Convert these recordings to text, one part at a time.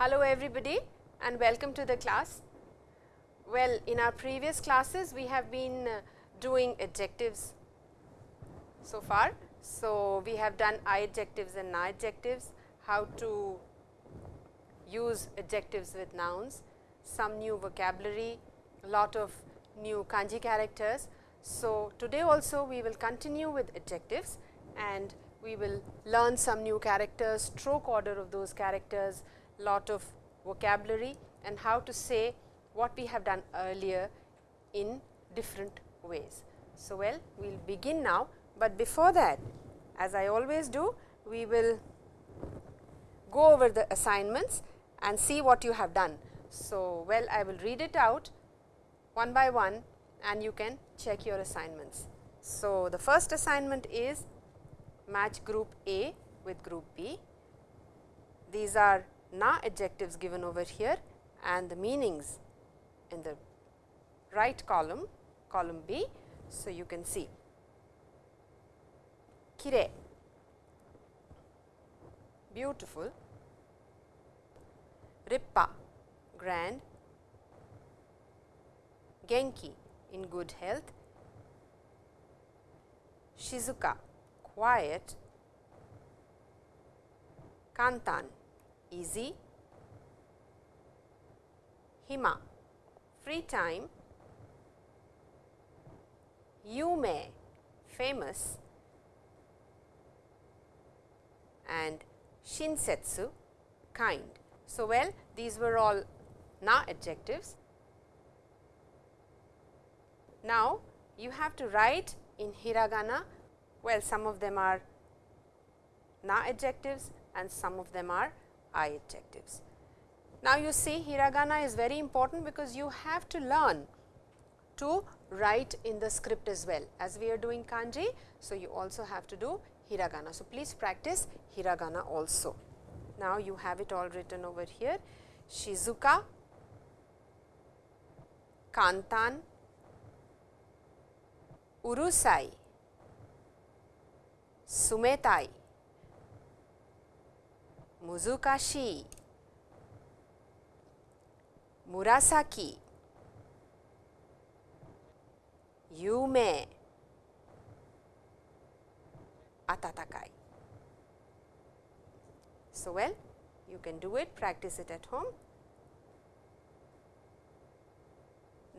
Hello everybody and welcome to the class. Well, in our previous classes we have been uh, doing adjectives so far. So, we have done I adjectives and na adjectives, how to use adjectives with nouns, some new vocabulary, a lot of new kanji characters. So, today also we will continue with adjectives and we will learn some new characters, stroke order of those characters, lot of vocabulary and how to say what we have done earlier in different ways. So, well we will begin now, but before that as I always do we will go over the assignments and see what you have done. So, well I will read it out one by one and you can check your assignments. So, the first assignment is match group A with group B. These are na adjectives given over here and the meanings in the right column, column B. So, you can see. Kire, beautiful, rippa, grand, genki, in good health, shizuka, quiet, kantan, easy, hima, free time, yume, famous and shinsetsu, kind. So, well these were all na adjectives. Now, you have to write in hiragana, well some of them are na adjectives and some of them are I adjectives. Now, you see hiragana is very important because you have to learn to write in the script as well as we are doing kanji. So, you also have to do hiragana. So, please practice hiragana also. Now, you have it all written over here Shizuka, Kantan, Urusai, Sumetai, Muzukashi, Murasaki, Yume, Atatakai. So, well you can do it practice it at home.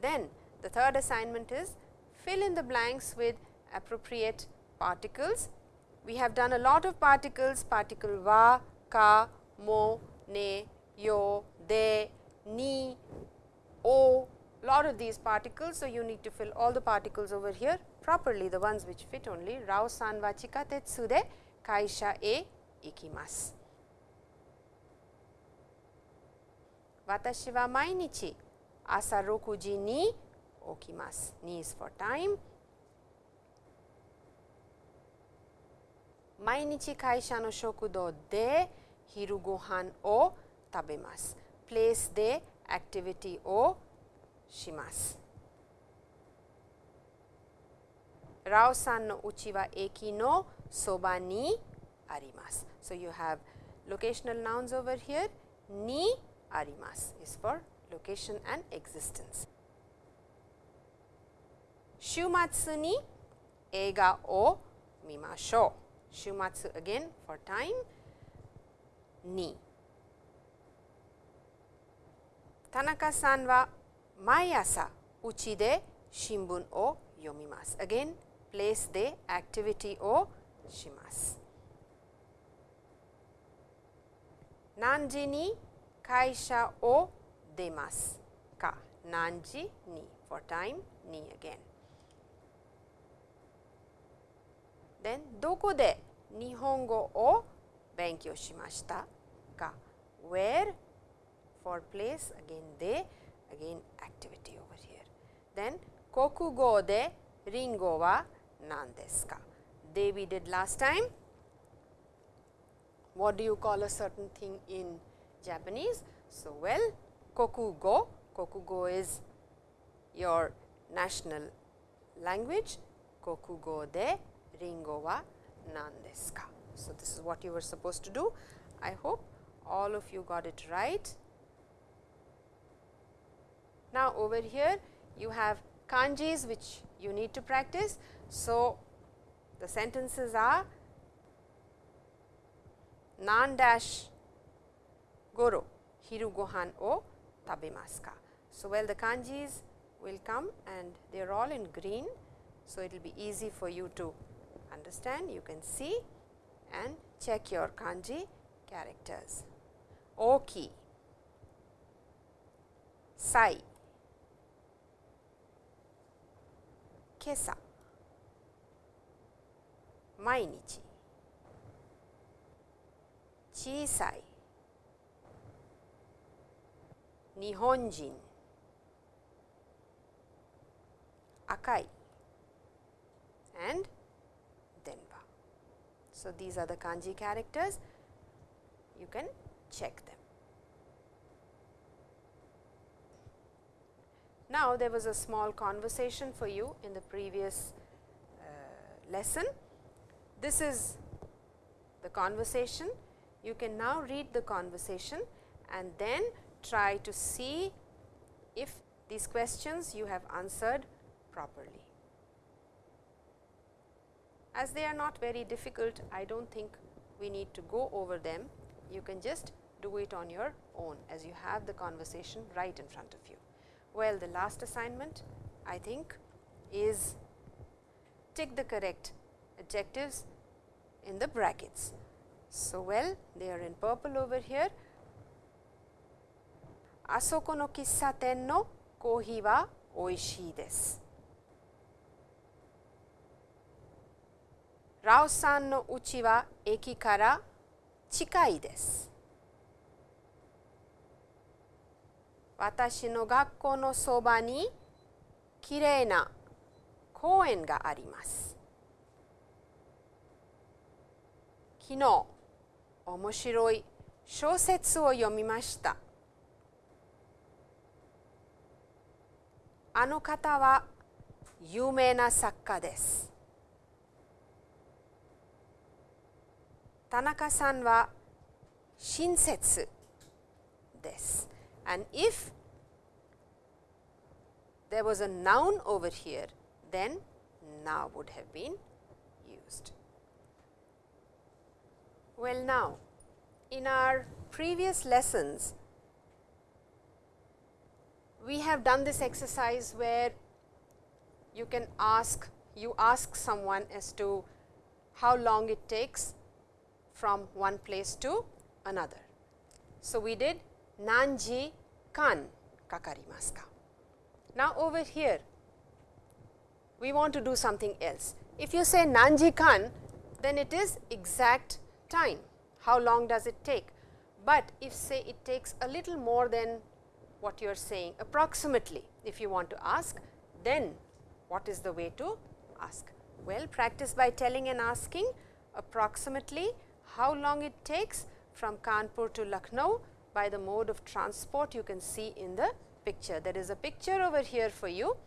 Then the third assignment is fill in the blanks with appropriate particles. We have done a lot of particles particle va, ka, mo, ne, yo, de, ni, o, lot of these particles. So, you need to fill all the particles over here properly, the ones which fit only. Rao san wa chikatetsu de kaisha e ikimasu. Watashi wa mainichi asa 6 ni okimasu. Ni is for time. Mainichi kaisha no shokudo de hiru gohan o tabemasu, place the activity o shimasu. Rao san no uchi wa eki no soba ni arimasu. So, you have locational nouns over here, ni arimasu is for location and existence. Shumatsu ni ega o mimasho. Shumatsu again for time ni. Tanaka-san wa mai asa uchi de shimbun o yomimasu. Again place de activity o shimasu. Nanji ni kaisha o demasu ka. Nanji ni for time ni again. Then doko de nihongo o benkyō shimashita ka where for place again they again activity over here. Then kokugo de ringo wa nan desu ka? We did last time. What do you call a certain thing in Japanese? So, well kokugo, kokugo is your national language, kokugo de ringo wa nan desu ka? So, this is what you were supposed to do. I hope all of you got it right. Now, over here you have kanjis which you need to practice. So, the sentences are nan dash goro hiru gohan o tabemasu ka. So, well the kanjis will come and they are all in green. So, it will be easy for you to understand you can see and check your kanji characters. Oki, sai, kesa, mainichi, chisai, nihonjin, akai. And. So, these are the kanji characters you can check them. Now, there was a small conversation for you in the previous uh, lesson. This is the conversation. You can now read the conversation and then try to see if these questions you have answered properly. As they are not very difficult, I do not think we need to go over them. You can just do it on your own as you have the conversation right in front of you. Well, the last assignment I think is tick the correct adjectives in the brackets. So, well they are in purple over here. Asoko no kissaten no kohi wa oishii desu. ラオさんの家は駅から近いです。私の学校のそばにきれいな公園があります。昨日、面白い小説を読みました。あの方は有名な作家です。Tanaka-san wa shinsetsu desu. And if there was a noun over here, then na would have been used. Well now, in our previous lessons, we have done this exercise where you can ask, you ask someone as to how long it takes from one place to another. So, we did nanji kan kakarimasu ka. Now, over here we want to do something else. If you say nanji kan, then it is exact time, how long does it take. But if say it takes a little more than what you are saying approximately, if you want to ask, then what is the way to ask? Well, practice by telling and asking approximately how long it takes from Kanpur to Lucknow by the mode of transport you can see in the picture. There is a picture over here for you.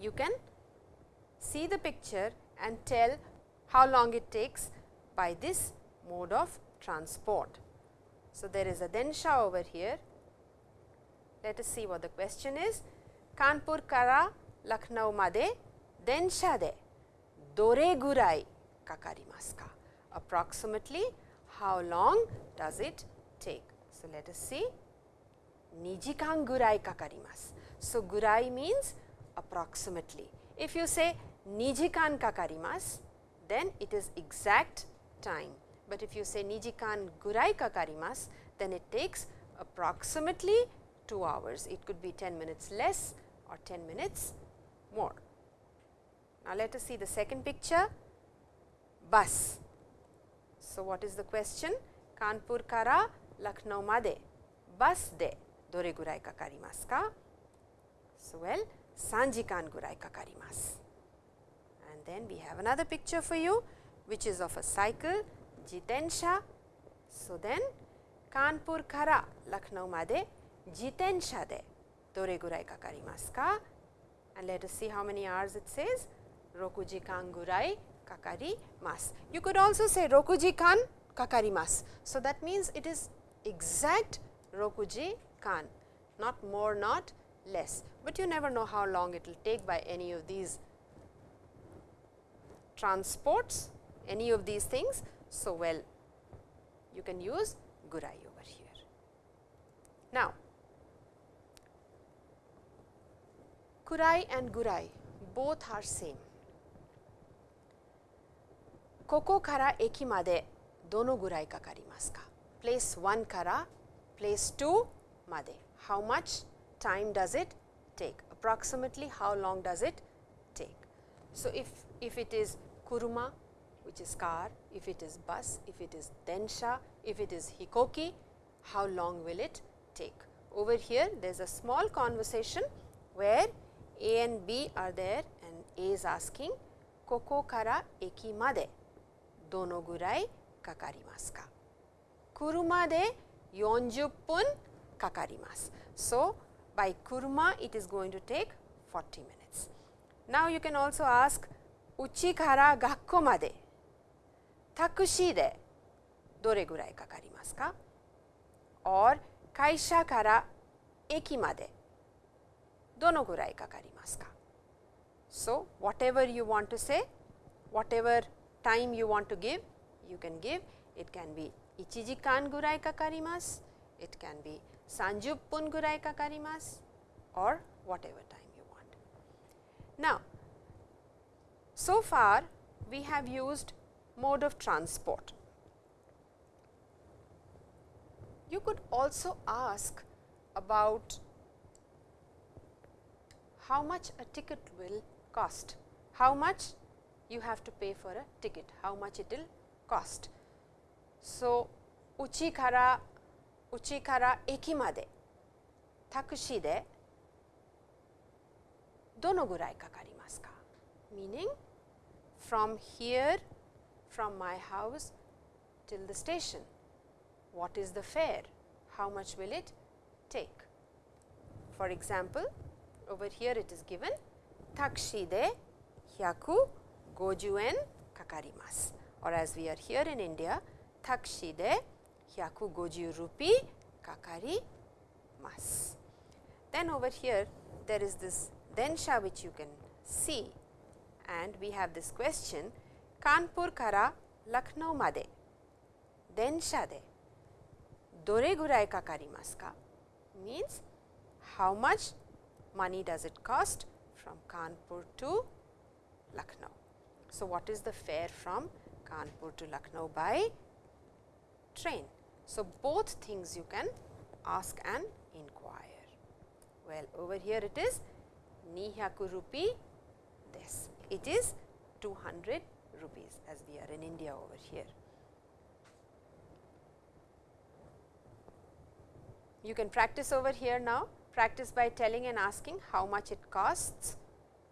You can see the picture and tell how long it takes by this mode of transport. So, there is a densha over here. Let us see what the question is. Kanpur kara Lucknow made densha de dore gurai kakarimasu ka? Approximately how long does it take. So, let us see nijikan gurai kakarimasu. So, gurai means approximately. If you say nijikan kakarimasu, then it is exact time. But if you say nijikan gurai kakarimasu, then it takes approximately 2 hours. It could be 10 minutes less or 10 minutes more. Now, let us see the second picture bus. So, what is the question? Kanpur kara Lucknow made bus de dore gurai kakarimasu ka? So, well 3 gurai kakarimasu. And then we have another picture for you which is of a cycle jitensha. So, then Kanpur kara Lucknow made jitensha de dore gurai kakarimasu ka? And let us see how many hours it says. Rokuji kan gurai kakarimasu. You could also say rokuji kan kakarimasu. So, that means it is exact rokuji kan, not more, not less, but you never know how long it will take by any of these transports, any of these things. So, well, you can use gurai over here. Now, kurai and gurai both are same Koko kara eki made dono gurai kakarimasu? Place 1 kara place 2 made. How much time does it take? Approximately how long does it take? So, if, if it is kuruma which is car, if it is bus, if it is densha, if it is hikoki, how long will it take? Over here there is a small conversation where A and B are there and A is asking koko kara eki made dono gurai kakarimasu ka? Kuruma de 40 pun kakarimasu. So, by kuruma it is going to take 40 minutes. Now, you can also ask uchi kara gakko made タクシーでどれぐらいかかりますか or 会社から駅までどのぐらいかかりますか So, whatever you want to say, whatever time you want to give, you can give. It can be Ichiji kan gurai kakarimasu, it can be Sanju pun gurai kakarimasu or whatever time you want. Now, so far we have used mode of transport. You could also ask about how much a ticket will cost, how much you have to pay for a ticket, how much it will cost. So, uchi kara uchi kara eki made taxi de dono gurai kakarimasu ka? Meaning from here from my house till the station. What is the fare? How much will it take? For example, over here it is given taxi de 150 yen kakarimasu or as we are here in India taxi de 150 rupee kakarimasu. Then over here there is this densha which you can see and we have this question カンプルからラクノーまで電車でどれぐらいかかりますか means how much money does it cost from Kanpur to Lucknow. So, what is the fare from Kanpur to Lucknow by train? So, both things you can ask and inquire. Well, over here it is Nihaku rupee this. It is 200 rupees as we are in India over here. You can practice over here now, practice by telling and asking how much it costs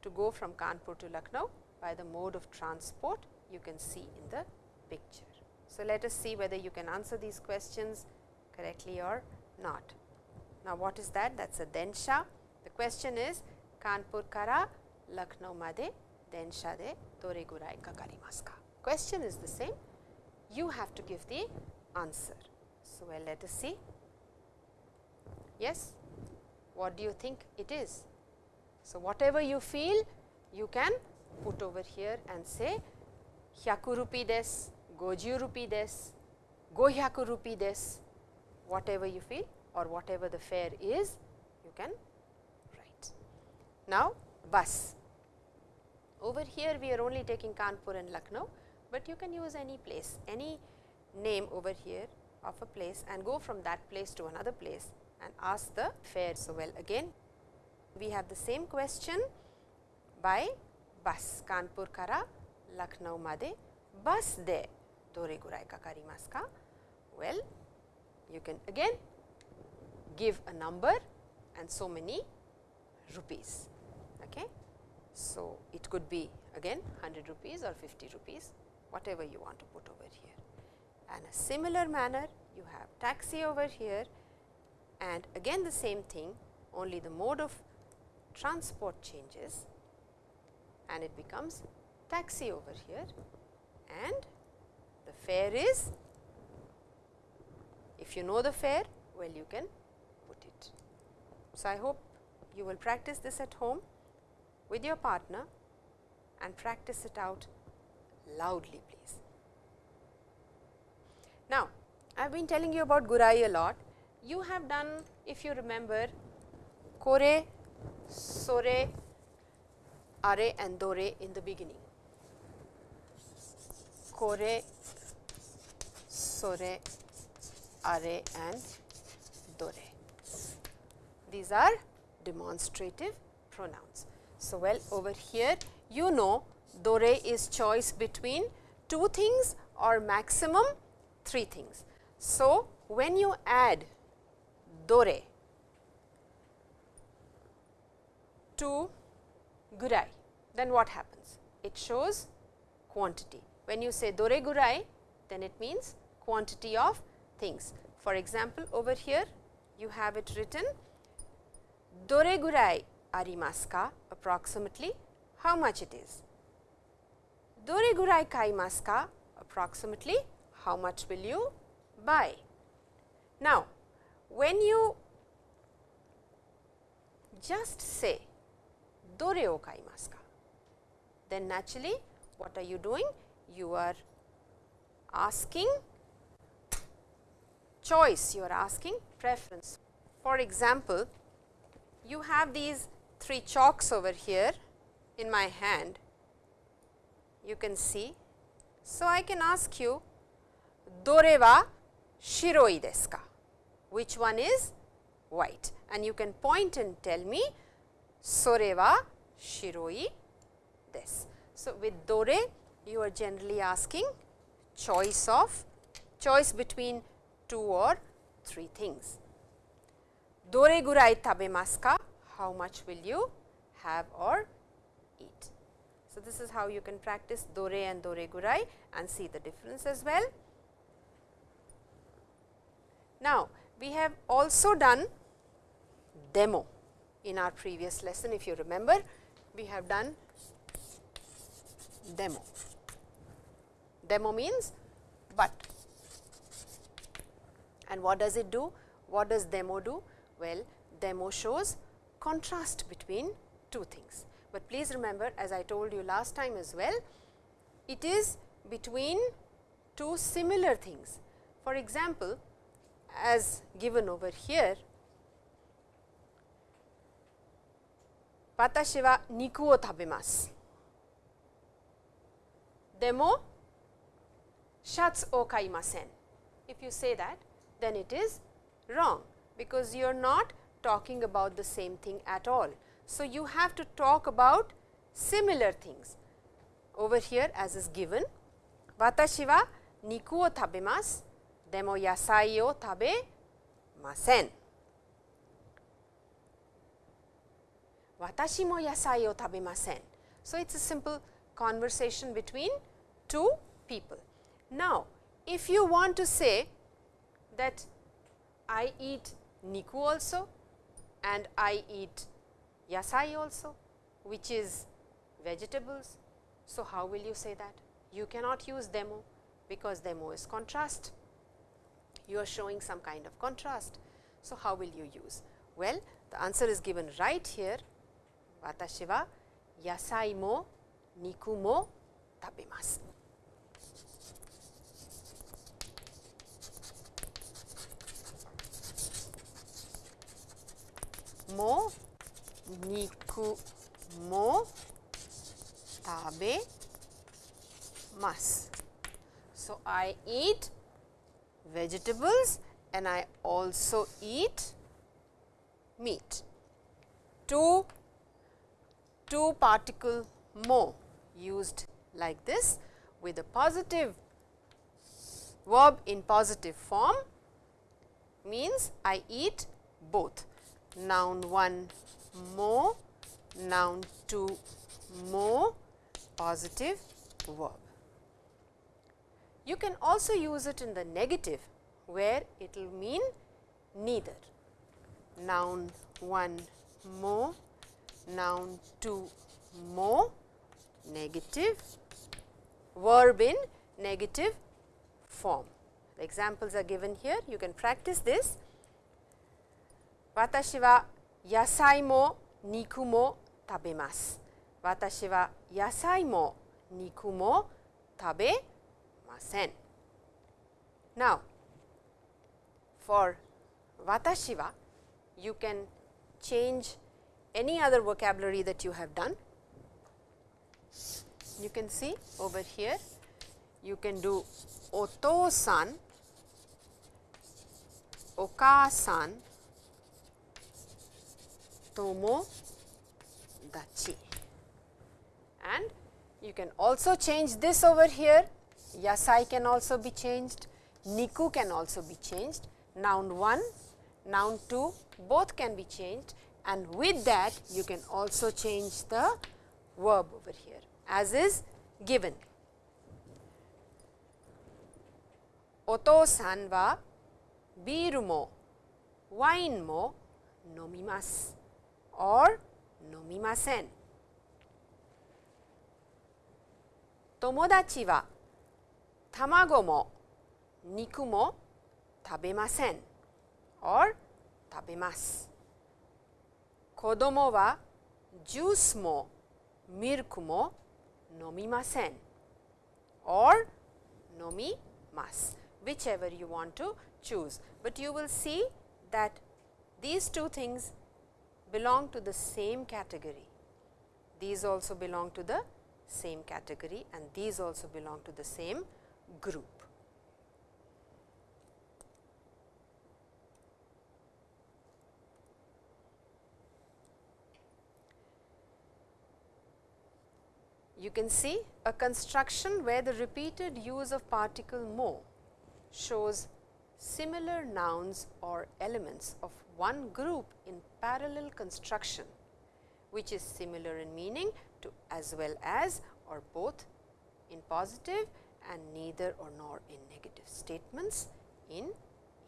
to go from Kanpur to Lucknow by the mode of transport you can see in the picture. So, let us see whether you can answer these questions correctly or not. Now, what is that? That is a densha. The question is Kanpur kara Lucknow made densha de dore gurai kakarimasu ka? Question is the same, you have to give the answer. So, well let us see. Yes, what do you think it is? So, whatever you feel you can put over here and say 100 rupee des, 50 rupee des, 500 rupee des, whatever you feel or whatever the fare is you can write. Now, bus over here we are only taking Kanpur and Lucknow, but you can use any place, any name over here of a place and go from that place to another place and ask the fare. So, well again we have the same question by bus Kanpur kara Lucknow made bus de dore gurai kakarimasu ka? Well, you can again give a number and so many rupees. Okay. So, it could be again 100 rupees or 50 rupees whatever you want to put over here. And a similar manner you have taxi over here and again the same thing only the mode of transport changes and it becomes taxi over here and the fare is If you know the fare, well you can put it. So, I hope you will practice this at home with your partner and practice it out loudly please. Now, I have been telling you about Gurai a lot. You have done if you remember Kore, Sore, Are and Dore in the beginning. Kore, Sore, Are and Dore. These are demonstrative pronouns. So, well over here you know Dore is choice between two things or maximum three things. So, when you add Dore to Gurai, then what happens? It shows quantity. When you say Dore Gurai, then it means quantity of things. For example, over here you have it written Dore Gurai arimasu ka approximately how much it is. Dore gurai kaimasu ka approximately how much will you buy. Now, when you just say dore o kaimasu then naturally what are you doing? You are asking choice, you are asking preference. For example, you have these three chalks over here in my hand, you can see. So, I can ask you dore wa shiroi desu ka? Which one is white? And you can point and tell me sore wa shiroi desu. So, with dore you are generally asking choice of choice between two or three things. Dore gurai tabemasu ka? How much will you have or eat? So, this is how you can practice dore and dore gurai and see the difference as well. Now, we have also done demo in our previous lesson if you remember we have done demo. Demo means but and what does it do? What does demo do? Well, demo shows contrast between two things. But please remember as I told you last time as well, it is between two similar things. For example, as given over here, watashi wa niku o tabemasu. Demo shatsu o kaimasen. If you say that, then it is wrong, because you are not talking about the same thing at all. So, you have to talk about similar things. Over here as is given, watashi wa niku o tabemasu, demo yasai o tabemasen. Watashi mo yasai o tabemasen. So, it is a simple conversation between two people. Now, if you want to say that I eat niku also and I eat yasai also which is vegetables. So, how will you say that? You cannot use demo because demo is contrast. You are showing some kind of contrast. So, how will you use? Well, the answer is given right here. Watashi wa yasai mo niku mo tabemasu. Mo niku mo tabemasu. So, I eat vegetables and I also eat meat. Two, two particle mo used like this with a positive verb in positive form means I eat both noun 1 mo, noun 2 mo, positive verb. You can also use it in the negative where it will mean neither. Noun 1 mo, noun 2 mo, negative, verb in negative form The examples are given here. You can practice this. Watashi wa yasai mo niku mo tabemasu. Watashi wa yasai mo niku mo tabemasen. Now, for watashi wa, you can change any other vocabulary that you have done. You can see over here, you can do oto-san, oka-san, tomo dachi. And you can also change this over here, yasai can also be changed, niku can also be changed, noun 1, noun 2 both can be changed and with that you can also change the verb over here as is given. Oto-san wa biru mo wine mo nomimasu or nomimasen. Tomodachi wa tamago mo niku mo tabemasen or tabemasu. Kodomo wa juice mo milk mo nomimasen or nomimasu whichever you want to choose. But you will see that these two things belong to the same category. These also belong to the same category and these also belong to the same group. You can see a construction where the repeated use of particle mo shows similar nouns or elements of one group in parallel construction, which is similar in meaning to as well as or both in positive and neither or nor in negative statements in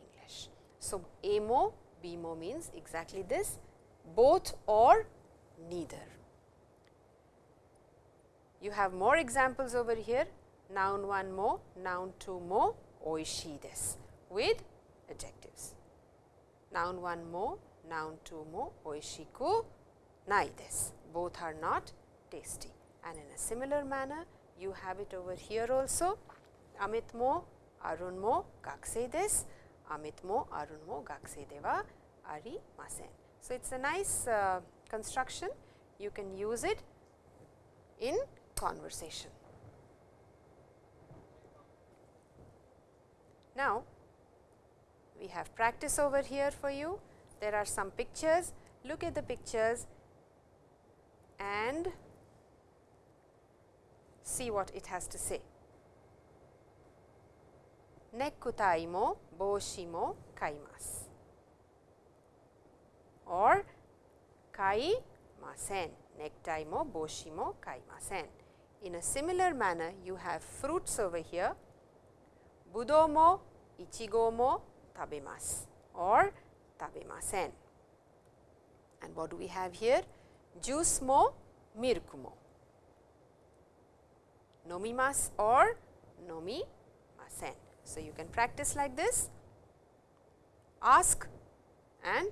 English. So, amo, bmo means exactly this both or neither. You have more examples over here noun 1 mo, noun 2 mo, oishi desu with adjectives. Noun 1 mo, noun 2 mo, oishiku nai desu. Both are not tasty and in a similar manner you have it over here also Amit mo, Arun mo, gakusei desu. Amit mo, Arun mo, gakusei de wa arimasen. So, it is a nice uh, construction you can use it in conversation. Now, we have practice over here for you. There are some pictures. Look at the pictures and see what it has to say. Necktie mo boshi mo kaimasu or kaimasen. Necktie mo boshi mo kaimasen. In a similar manner, you have fruits over here, budou mo, ichigo mo or tabemasen. And what do we have here? Juice mo, milk mo. Nomimasu or nomimasen. So, you can practice like this, ask and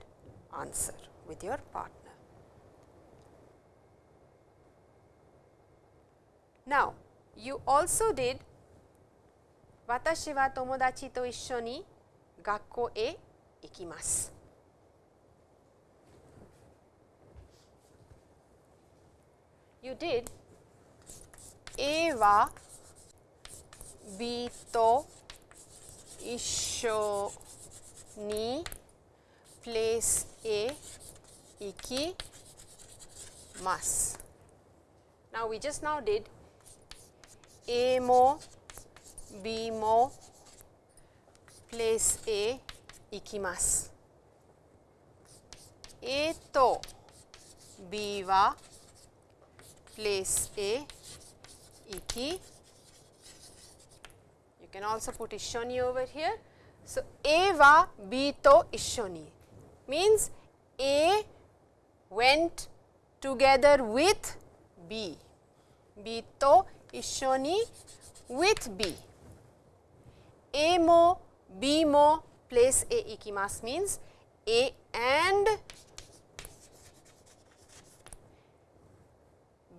answer with your partner. Now, you also did 私は友達と一緒に学校へ行きます。You did A は B と一緒に place A 行きます。Now, we just now did A も B も place A 行きます。A と B は place A 行き You can also put 一緒に over here. So, A は B と一緒に means A went together with B, B と Ishoni with B. A mo, B mo place A ikimas means A and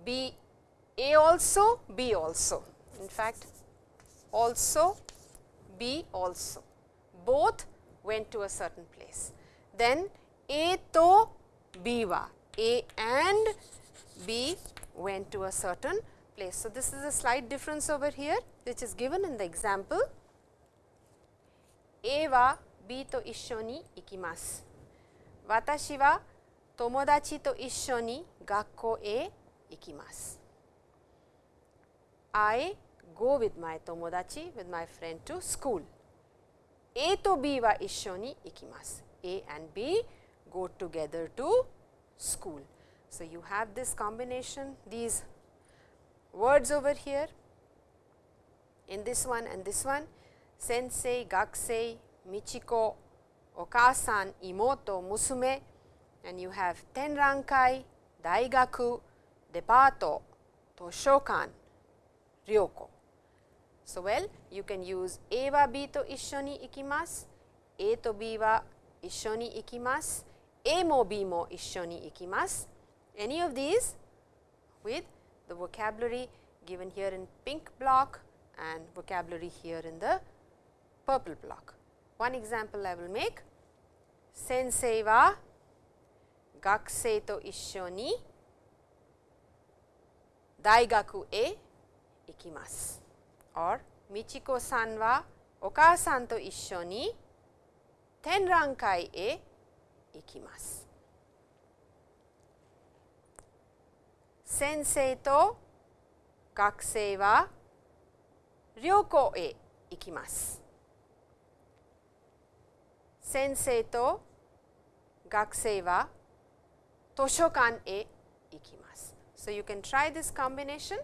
B A also, B also. In fact, also, B also. Both went to a certain place. Then A to B wa, A and B went to a certain place. So, this is a slight difference over here which is given in the example A wa B to issho ni ikimasu. Watashi wa tomodachi to issho ni gakko e ikimasu. I go with my tomodachi with my friend to school. A to B wa issho ni ikimasu. A and B go together to school. So, you have this combination these words over here. In this one and this one. Sensei, gakusei, michiko, okasan, imoto, musume. And you have tenrankai, daigaku, debato, toshokan, ryoko. So, well you can use A wa B to issho ni ikimasu, A to B wa issho ni ikimasu, A mo B mo issho ni ikimasu, any of these with the vocabulary given here in pink block and vocabulary here in the purple block. One example I will make sensei wa gakusei to issho ni daigaku e ikimasu or Michiko san wa okaasan to issho ni tenrankai e ikimasu. 先生と学生は旅行へ行きます。先生と学生は図書館へ行きます。So you can try this combination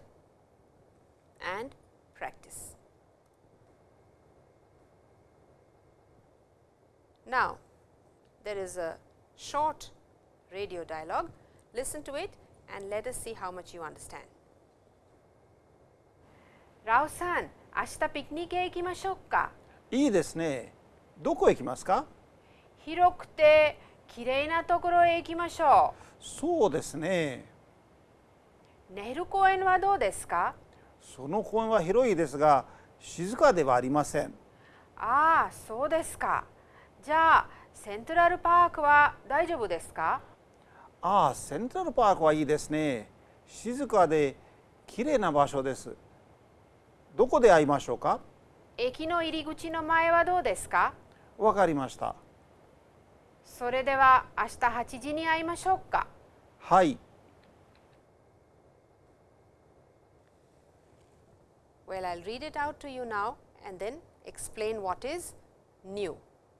and practice. Now, there is a short radio dialogue. Listen to it and let us see how much you understand. ラオさん、明日ピクニックへ行きましょうか。いいですね。どこへ行きますか？広くてきれいなところへ行きましょう。そうですね。ネル公園はどうですか？その公園は広いですが静かではありません。ああ、そうですか。じゃあセントラルパークは大丈夫ですか？ああセントラルパークはいいですね。静かで綺麗な場所です。どこで会いましょうか？駅の入り口の前はどうですか？わかりました。それでは明日8時に会いましょうか。はい。Well, I'll read it out to you now and then explain what is new.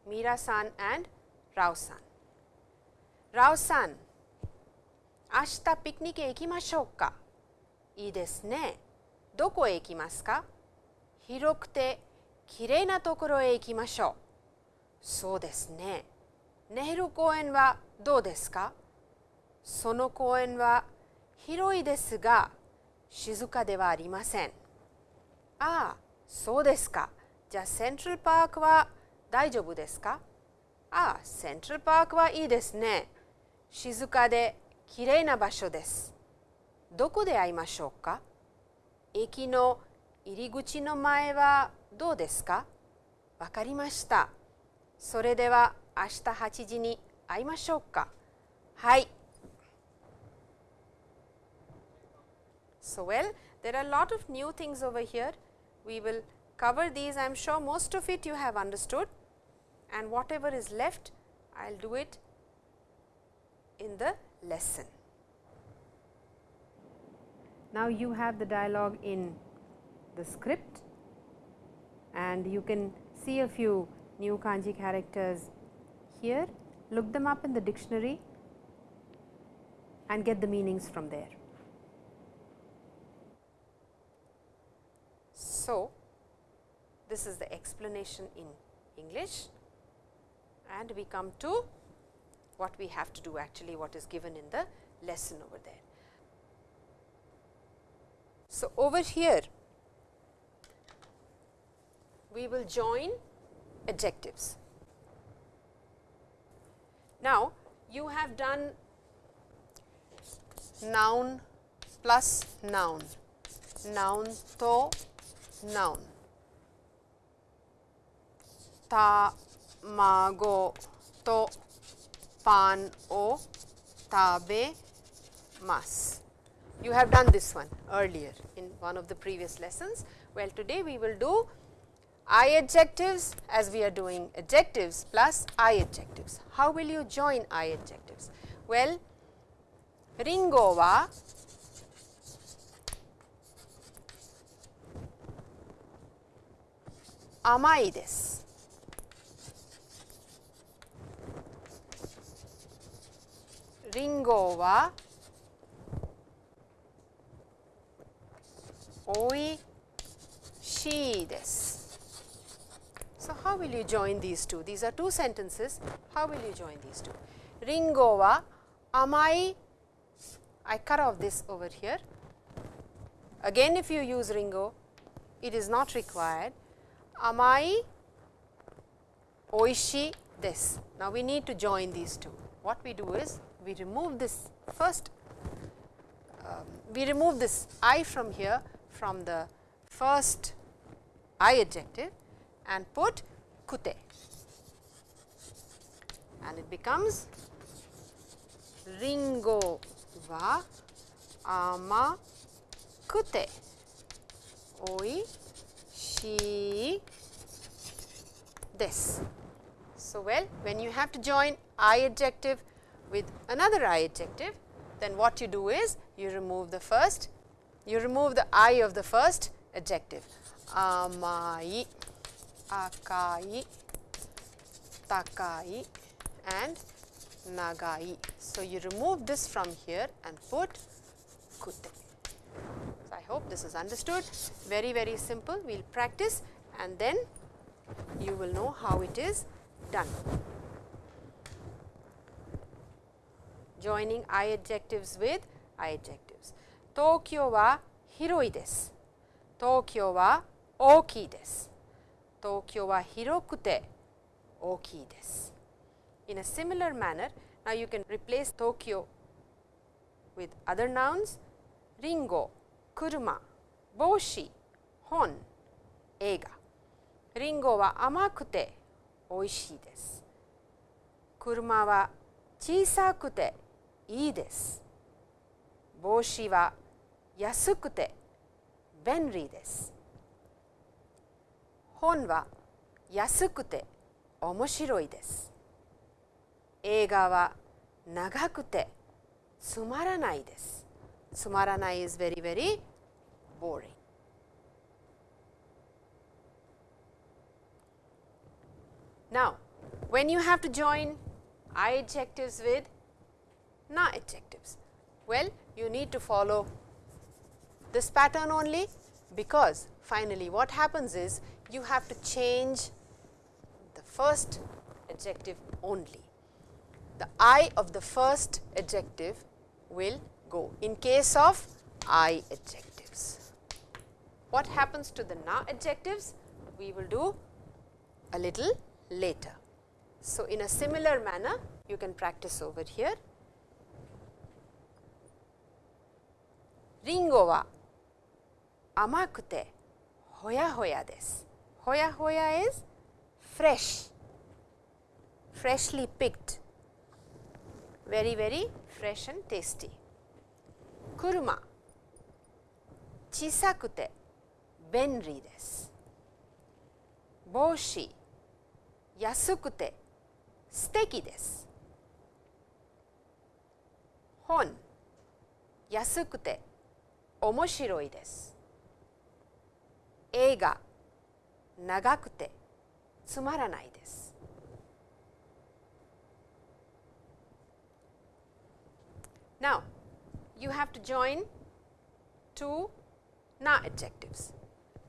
Mira-san and Rao-san. 明日ピクニックへ行きましょうかいいですね。どこへ行きますか？広くてきれいなところへ行きましょう。そうですね。ネヘル公園はどうですか？その公園は広いですが静かではありません。ああ、そうですか。じゃあセントラルパークは大丈夫ですか？ああ、セントラルパークはいいですね。静かできれいな場所です。どこで会いましょうか駅の入り口の前はどうですかわかりました。それでは明日8時に会いましょうかはい。So well, there are a lot of new things over here. We will cover these. I am sure most of it you have understood. and whatever is left I will do it in the lesson. Now, you have the dialogue in the script and you can see a few new kanji characters here, look them up in the dictionary and get the meanings from there. So, this is the explanation in English and we come to what we have to do actually what is given in the lesson over there. So, over here we will join adjectives. Now, you have done noun plus noun, noun to noun, tamago to pan o tabe mas. You have done this one earlier in one of the previous lessons. Well, today we will do I adjectives as we are doing adjectives plus I adjectives. How will you join I adjectives? Well, Ringo wa amai desu. Ringo wa oishii desu. So, how will you join these two? These are two sentences. How will you join these two? Ringo wa amai, I cut off this over here. Again if you use ringo, it is not required. Amai oishi this. Now, we need to join these two. What we do is, we remove this first, um, we remove this i from here from the first I adjective and put kute and it becomes ringo wa ama kute oi shi this. So, well when you have to join I adjective with another I adjective then what you do is you remove the first you remove the I of the first adjective amai akai, takai and nagai. So, you remove this from here and put kute. So, I hope this is understood very very simple we will practice and then you will know how it is done. Joining I adjectives with I adjectives. Tokyo wa hiroi desu. Tokyo wa ookii desu. 東京は広くて大きいです。In a similar manner, now you can replace Tokyo with other nouns, リンゴ、車、帽子、本、映画。リンゴは甘くて美味しいです。車は小さくて いいです。帽子は安くて便利です。本は安くて面白いです。映画は長くてつまらないです。つまらない is very very boring. Now, when you have to join I adjectives with na adjectives, well you need to follow this pattern only because finally what happens is you have to change the first adjective only. The I of the first adjective will go in case of I adjectives. What happens to the na adjectives? We will do a little later. So, in a similar manner you can practice over here. Ringo wa amakute hoya hoya desu. Hoya hoya is fresh, freshly picked, very very fresh and tasty. Kuruma, chisakute, benri desu. Boshi, yasukute, steki desu. Hon, yasukute, omoshiroi desu. Eiga, 長くてつまらないです。Now, you have to join two na adjectives.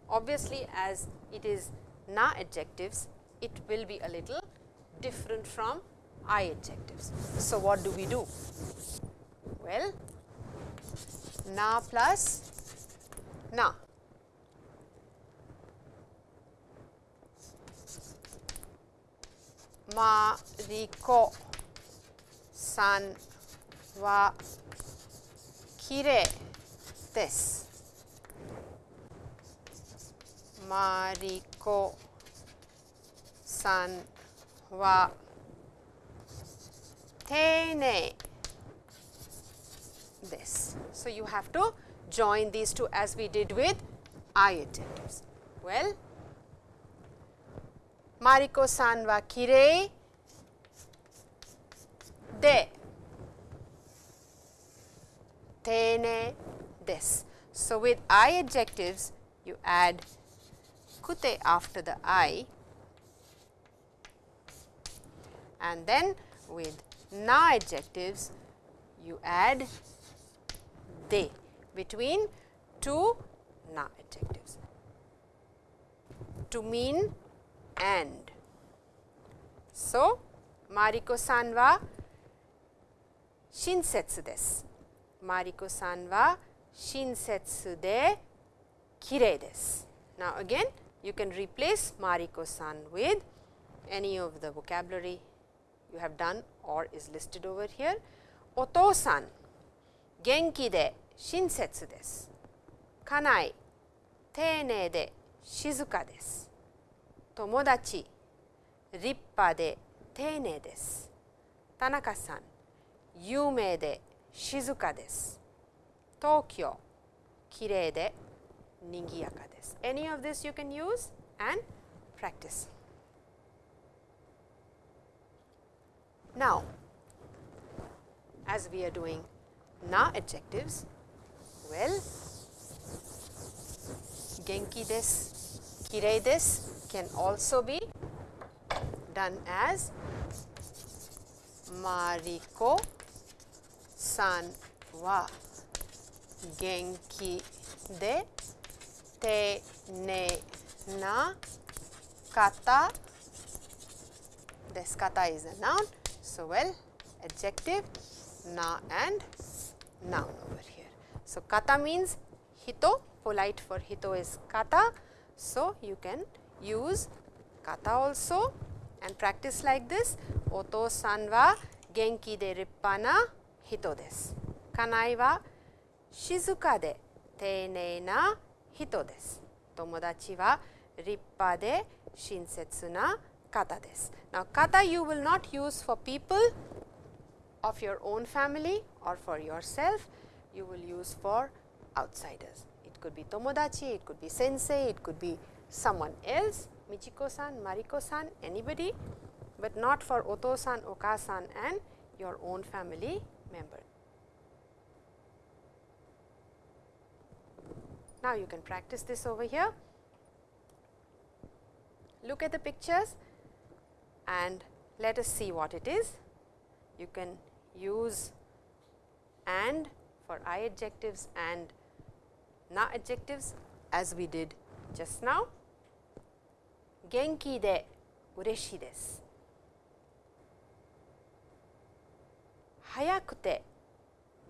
Obviously, as it is na adjectives, it will be a little different from I adjectives. So, what do we do? Well, na plus na. マリコさんはきれいです。マリコさんは丁寧 this. So, you have to join these two as we did with I adjectives. Well, Mariko san wa kirei de tene des. So, with I adjectives you add kute after the I and then with na adjectives you add de between two na adjectives to mean and. So, Mariko san wa shinsetsu desu. Mariko san wa shinsetsu de kirei desu. Now, again you can replace Mariko san with any of the vocabulary you have done or is listed over here. Oto san genki de shinsetsu desu. Kanai teinei de shizuka desu. Tomodachi rippa de teinei desu. Tanaka san yumei de shizuka desu. Tokyo kirei de nigiyaka desu. Any of this you can use and practice. Now, as we are doing na adjectives, well, genki desu, kirei desu can also be done as Mariko san wa. Genki de te ne na kata. This kata is a noun. So, well adjective na and noun over here. So, kata means hito polite for hito is kata. So, you can use kata also and practice like this oto san wa genki de rippa na hito desu. Kanai wa shizuka de teinei na hito desu. Tomodachi wa rippa de shinsetsu na kata desu. Now, kata you will not use for people of your own family or for yourself, you will use for outsiders. It could be tomodachi, it could be sensei, it could be someone else, Michiko-san, Mariko-san, anybody, but not for Oto-san, Oka-san and your own family member. Now, you can practice this over here. Look at the pictures and let us see what it is. You can use and for I adjectives and na adjectives as we did just now. 元気で嬉しいです。早くて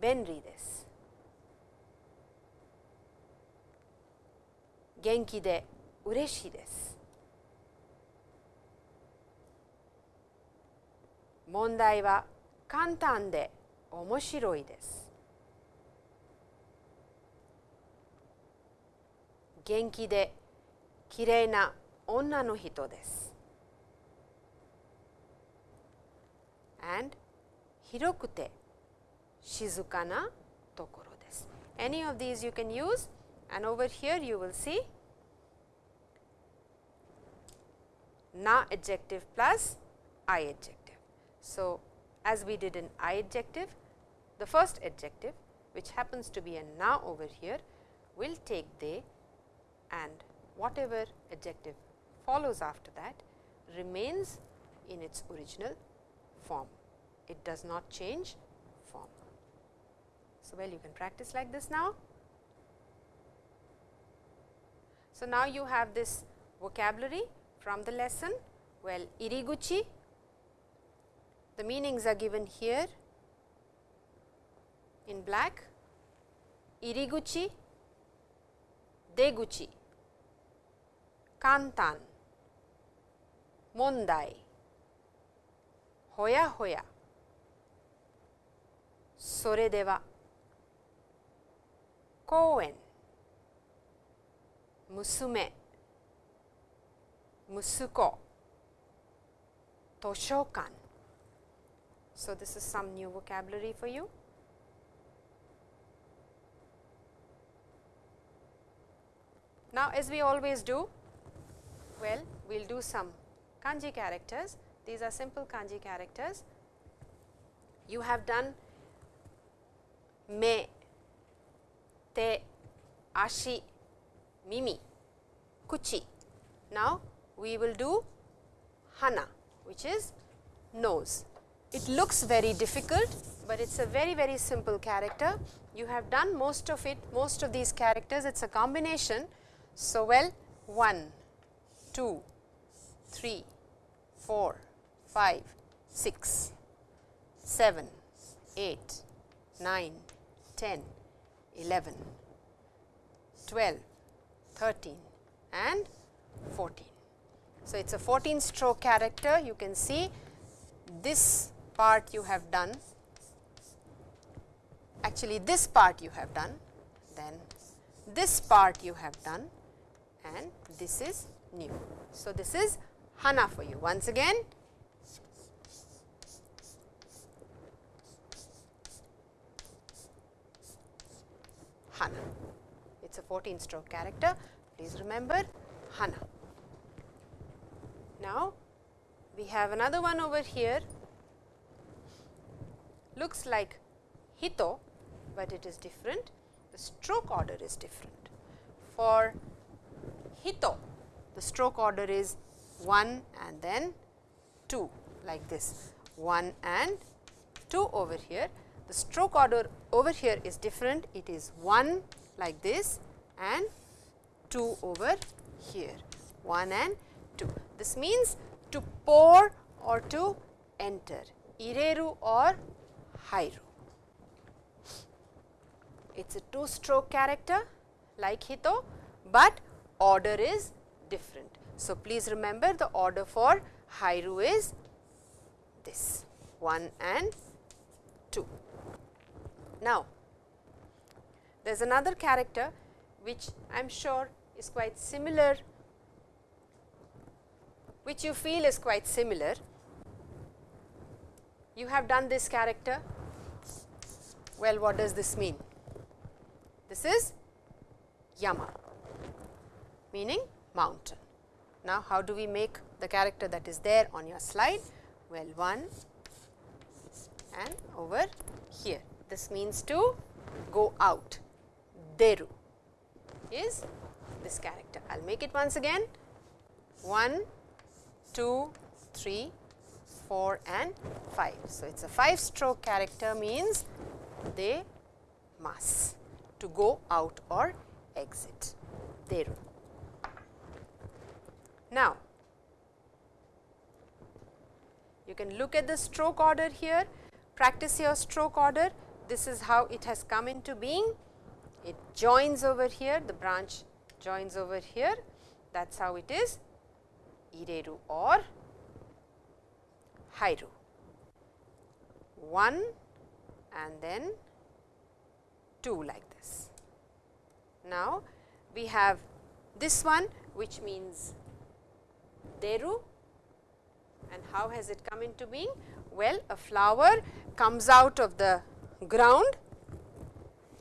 便利です。元気で嬉しいです。問題は簡単で面白いです。元気できれいな女の人です。and 広くて静かなところです。Any of these you can use and over here you will see na adjective plus I adjective. So, as we did in I adjective, the first adjective which happens to be a na over here will take de and whatever adjective follows after that remains in its original form. It does not change form. So, well you can practice like this now. So, now you have this vocabulary from the lesson. Well, iriguchi the meanings are given here in black, Iriguchi, Deguchi, Kantan, Mondai, Hoya Hoya, Sore dewa, Kouen, Musume, Musuko, Toshokan, so, this is some new vocabulary for you. Now, as we always do, well, we will do some kanji characters. These are simple kanji characters. You have done me, te, ashi, mimi, kuchi. Now, we will do hana, which is nose. It looks very difficult, but it is a very very simple character. You have done most of it, most of these characters, it is a combination. So, well 1, 2, 3, 4, 5, 6, 7, 8, 9, 10, 11, 12, 13 and 14. So, it is a 14 stroke character you can see this part you have done actually this part you have done then this part you have done and this is new. So, this is Hana for you once again Hana. It is a 14 stroke character, please remember Hana. Now, we have another one over here, looks like Hito, but it is different, the stroke order is different. For Hito, the stroke order is 1 and then 2 like this, 1 and 2 over here. The stroke order over here is different, it is 1 like this and 2 over here, 1 and 2. This means to pour or to enter, ireru or hairu. It is a two stroke character like Hito, but order is different. So, please remember the order for hairu is this 1 and 2. Now, there is another character which I am sure is quite similar, which you feel is quite similar. You have done this character, well what does this mean? This is Yama meaning mountain. Now, how do we make the character that is there on your slide? Well, 1 and over here. This means to go out. Deru is this character. I will make it once again 1, 2, 3, 4 and 5. So, it is a 5 stroke character means they must to go out or exit. Deru. Now, you can look at the stroke order here, practice your stroke order. This is how it has come into being. It joins over here, the branch joins over here. That is how it is ireru or hairu. 1 and then 2 like this. Now, we have this one which means deru and how has it come into being? Well, a flower comes out of the ground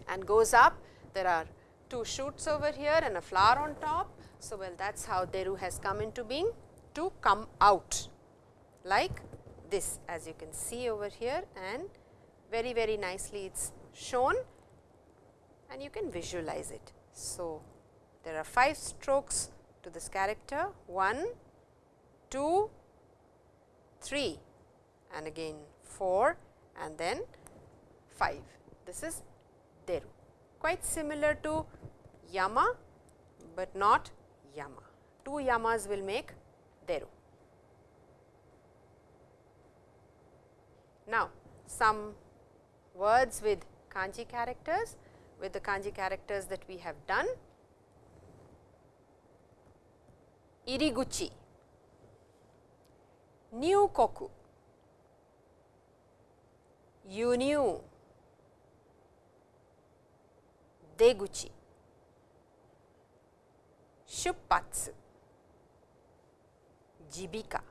and goes up. There are two shoots over here and a flower on top. So, well that is how deru has come into being to come out like this as you can see over here and very very nicely it is shown and you can visualize it. So, there are 5 strokes to this character 1, 2, 3 and again 4 and then 5. This is Deru quite similar to Yama, but not Yama. Two Yamas will make Deru. Now, some words with kanji characters with the kanji characters that we have done. Iriguchi, nyukoku, yunyu, deguchi, shuppatsu, jibika.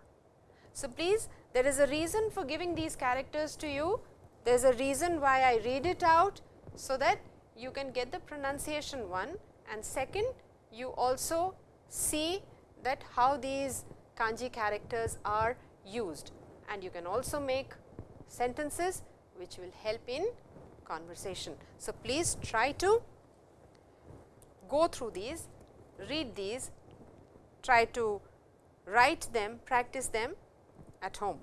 So, please there is a reason for giving these characters to you, there is a reason why I read it out, so that you can get the pronunciation one and second you also see that how these kanji characters are used and you can also make sentences which will help in conversation. So, please try to go through these, read these, try to write them, practice them at home.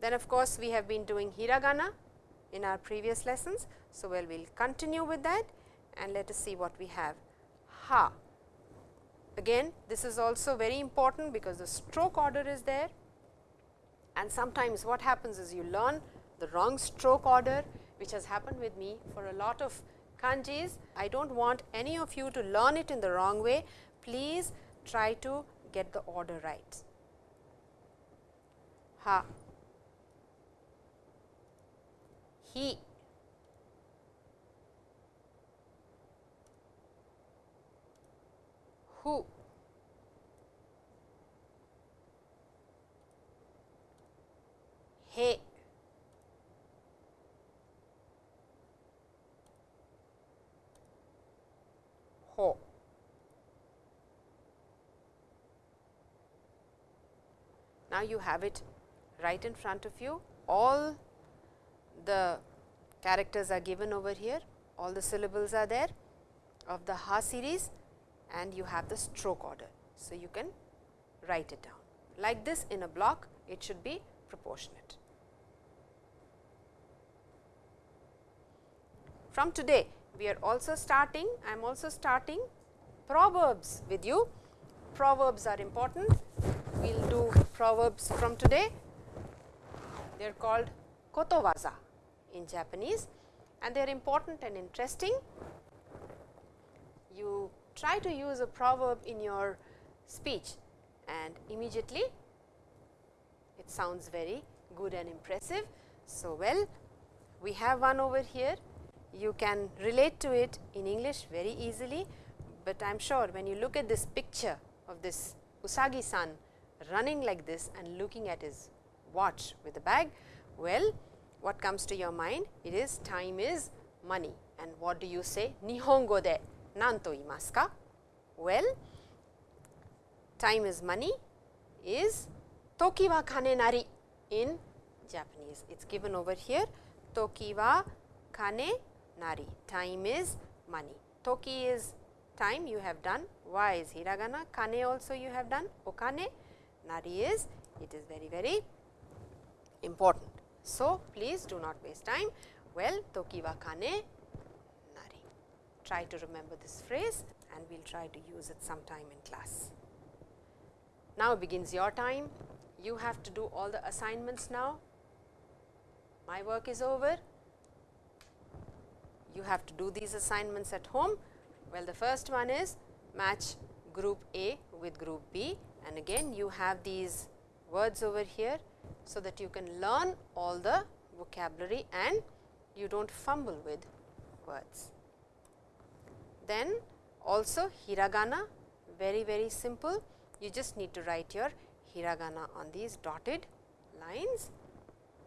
Then of course, we have been doing hiragana in our previous lessons. So, well we will continue with that and let us see what we have. Ha. Again this is also very important because the stroke order is there and sometimes what happens is you learn the wrong stroke order which has happened with me for a lot of kanjis. I do not want any of you to learn it in the wrong way. Please try to get the order right. Ha. He. Who. He. Ho. Now, you have it right in front of you all the characters are given over here, all the syllables are there of the Ha series and you have the stroke order. So, you can write it down like this in a block it should be proportionate. From today we are also starting, I am also starting proverbs with you. Proverbs are important, we will do proverbs from today, they are called kotowaza in Japanese and they are important and interesting. You try to use a proverb in your speech and immediately it sounds very good and impressive. So, well we have one over here you can relate to it in English very easily, but I am sure when you look at this picture of this Usagi san running like this and looking at his watch with the bag, well what comes to your mind? It is time is money and what do you say? Nihongo de nanto imasu ka? Well, time is money is toki wa kane nari in Japanese. It is given over here toki wa kane nari, time is money. Toki is time you have done, wa is hiragana, kane also you have done, okane, nari is, it is very very important. So, please do not waste time. Well, toki wa kane nari. Try to remember this phrase and we will try to use it sometime in class. Now begins your time. You have to do all the assignments now. My work is over. You have to do these assignments at home. Well, the first one is match group A with group B and again you have these words over here so that you can learn all the vocabulary and you do not fumble with words. Then also hiragana very very simple you just need to write your hiragana on these dotted lines.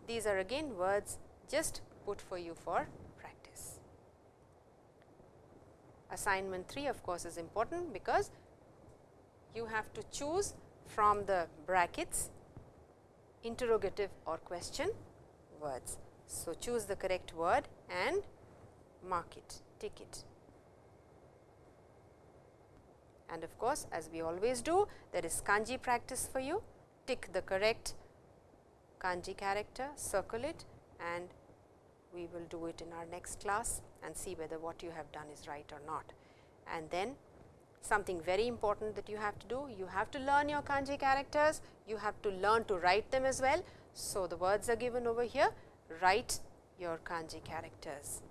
These are again words just put for you for practice. Assignment 3 of course, is important because you have to choose from the brackets interrogative or question words. So, choose the correct word and mark it, tick it. And of course, as we always do there is kanji practice for you, tick the correct kanji character, circle it and we will do it in our next class and see whether what you have done is right or not. And then something very important that you have to do, you have to learn your kanji characters, you have to learn to write them as well. So, the words are given over here, write your kanji characters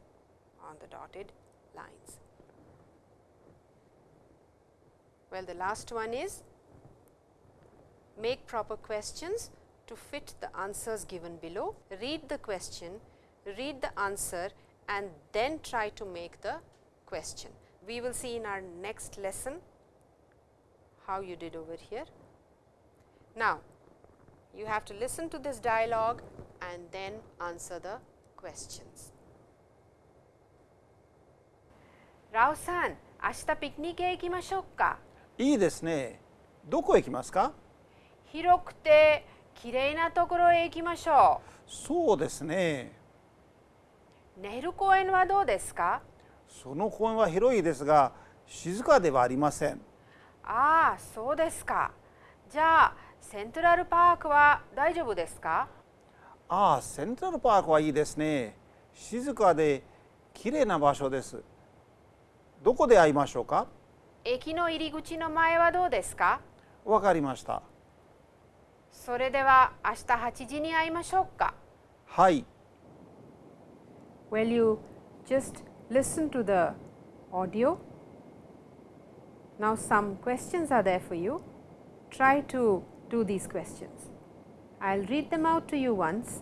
on the dotted lines. Well, the last one is make proper questions to fit the answers given below. Read the question, read the answer and then try to make the question. We will see in our next lesson how you did over here. Now, you have to listen to this dialogue and then answer the questions. ラオさん、明日ピクニックへ行きましょうか。いいですねどこへ行きますか？広くてきれいなところへ行きましょそうですねう。ネル公園はどうですか?その公園は広いですが静かではありませんああ、そうですか。じゃあ、セントラルパークは大丈夫ですか？ああセントラルパークはいいですね。静かで綺麗な場所です。どこで会いましょうか？駅の入り口の前はどうですか？わかりました。それでは明日8時に会いましょうか。はい。Well, you just listen to the audio? Now, some questions are there for you. Try to to these questions. I will read them out to you once.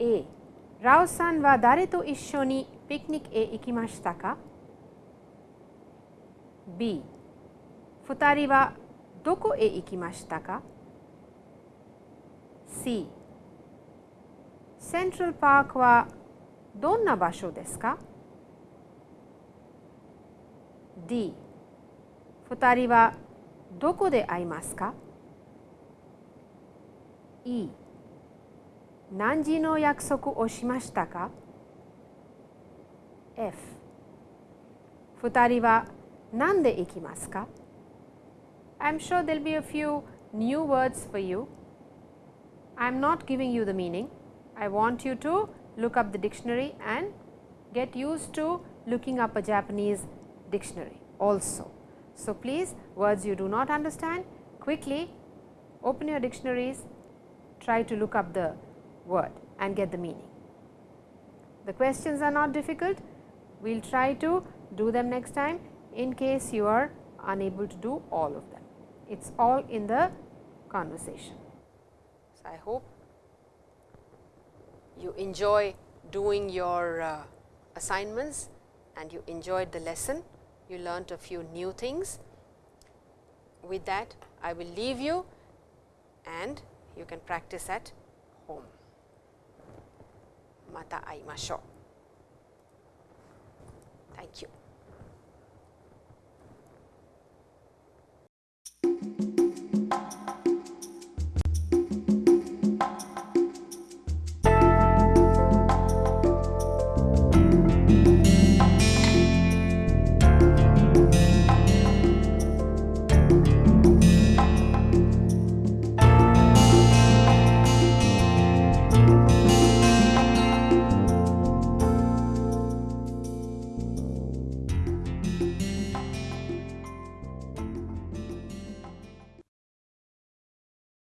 A. Rao-san wa dare to issho ni picnic e ikimashita ka? B. Futari wa doko e ikimashita ka? C. Central Park wa donna basho desu ka? D. 二人はどこで会いますか ?E 何時の約束をしましたか ?F 二人は何で行きますか I'm sure there'll be a few new words for you. I'm not giving you the meaning. I want you to look up the dictionary and get used to looking up a Japanese dictionary also. So, please words you do not understand quickly open your dictionaries try to look up the word and get the meaning. The questions are not difficult we will try to do them next time in case you are unable to do all of them. It is all in the conversation. So, I hope you enjoy doing your uh, assignments and you enjoyed the lesson you learnt a few new things. With that, I will leave you and you can practice at home. Mata aimashou. Thank you.